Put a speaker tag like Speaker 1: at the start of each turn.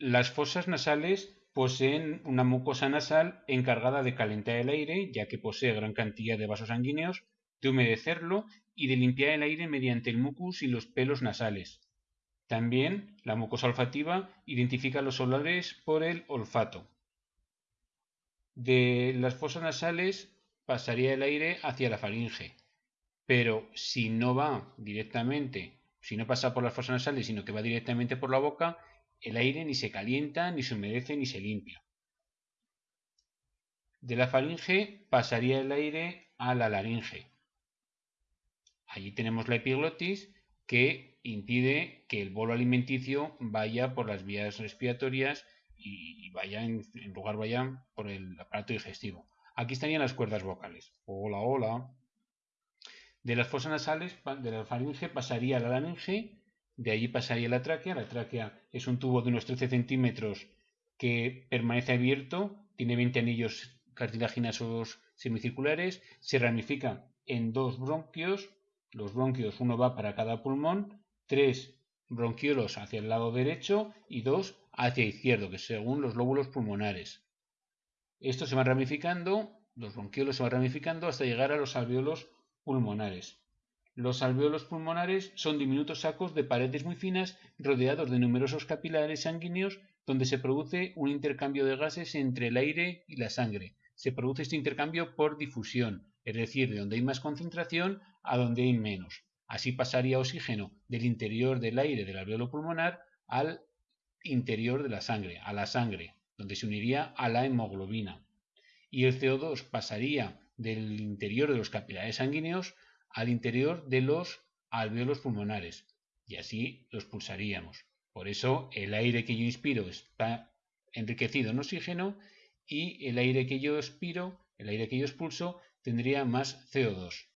Speaker 1: Las fosas nasales poseen una mucosa nasal encargada de calentar el aire, ya que posee gran cantidad de vasos sanguíneos, de humedecerlo y de limpiar el aire mediante el mucus y los pelos nasales. También la mucosa olfativa identifica los olores por el olfato. De las fosas nasales pasaría el aire hacia la faringe, pero si no va directamente, si no pasa por las fosas nasales, sino que va directamente por la boca, el aire ni se calienta, ni se humedece, ni se limpia. De la faringe pasaría el aire a la laringe. Allí tenemos la epiglotis que impide que el bolo alimenticio vaya por las vías respiratorias y vaya en, lugar vaya por el aparato digestivo. Aquí estarían las cuerdas vocales. Hola, hola. De las fosas nasales, de la faringe pasaría a la laringe de allí pasaría la tráquea. La tráquea es un tubo de unos 13 centímetros que permanece abierto, tiene 20 anillos cartilaginosos semicirculares, se ramifica en dos bronquios, los bronquios uno va para cada pulmón, tres bronquiolos hacia el lado derecho y dos hacia izquierdo, que según los lóbulos pulmonares. Estos se van ramificando, los bronquiolos se van ramificando hasta llegar a los alveolos pulmonares. Los alveolos pulmonares son diminutos sacos de paredes muy finas rodeados de numerosos capilares sanguíneos donde se produce un intercambio de gases entre el aire y la sangre. Se produce este intercambio por difusión, es decir, de donde hay más concentración a donde hay menos. Así pasaría oxígeno del interior del aire del alveolo pulmonar al interior de la sangre, a la sangre, donde se uniría a la hemoglobina. Y el CO2 pasaría del interior de los capilares sanguíneos al interior de los alveolos pulmonares y así los pulsaríamos. Por eso el aire que yo inspiro está enriquecido en oxígeno y el aire que yo expiro, el aire que yo expulso, tendría más CO2.